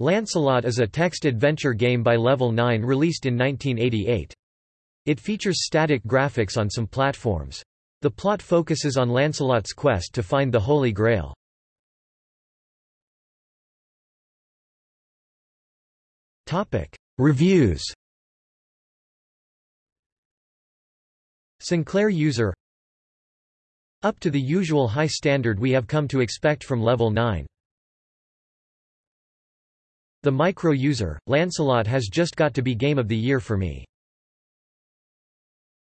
Lancelot is a text adventure game by Level 9 released in 1988. It features static graphics on some platforms. The plot focuses on Lancelot's quest to find the Holy Grail. Topic: Reviews Sinclair user Up to the usual high standard we have come to expect from Level 9. The micro user, Lancelot has just got to be Game of the Year for me.